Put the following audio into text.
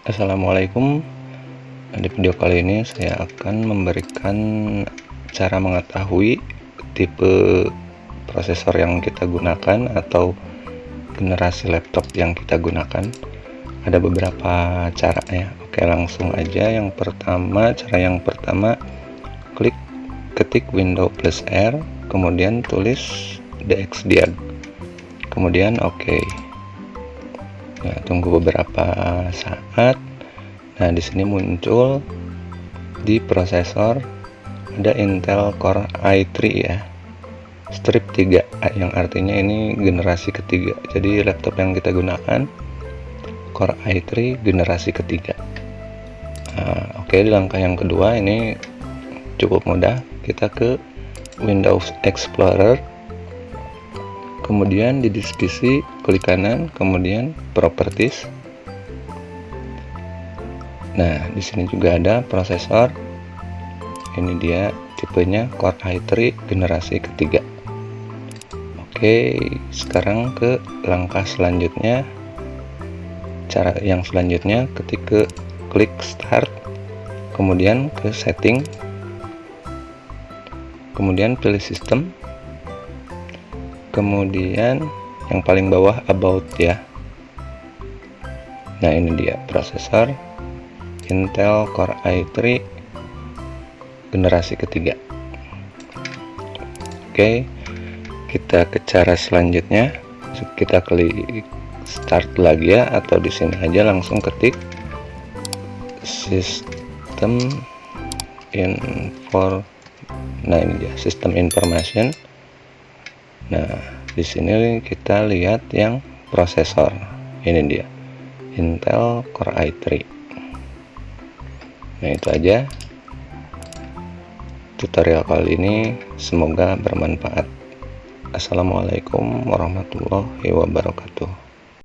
Assalamualaikum. Di video kali ini saya akan memberikan cara mengetahui tipe prosesor yang kita gunakan atau generasi laptop yang kita gunakan. Ada beberapa cara ya. Oke langsung aja. Yang pertama cara yang pertama klik ketik window plus R kemudian tulis dxdiag kemudian oke. okay nah tunggu beberapa saat. Nah di sini muncul di prosesor ada Intel Core i3 ya. Strip 3 yang artinya ini generasi ketiga. Jadi laptop yang kita gunakan Core i3 generasi ketiga. Nah, oke di langkah yang kedua ini cukup mudah. Kita ke Windows Explorer kemudian di diskusi klik kanan kemudian properties. Nah di sini juga ada prosesor. Ini dia tipenya Core i3 generasi ketiga. Oke sekarang ke langkah selanjutnya. Cara yang selanjutnya ketika klik start kemudian ke setting. Kemudian pilih sistem kemudian yang paling bawah about ya. Nah ini dia prosesor Intel Core i3 generasi ketiga. Oke kita ke cara selanjutnya. Kita klik start lagi ya atau di sini aja langsung ketik sistem info nah ini dia sistem information Nah, di sini kita lihat yang prosesor. Ini dia. Intel Core i3. Nah, itu aja tutorial kali ini. Semoga bermanfaat. Assalamualaikum warahmatullahi wabarakatuh.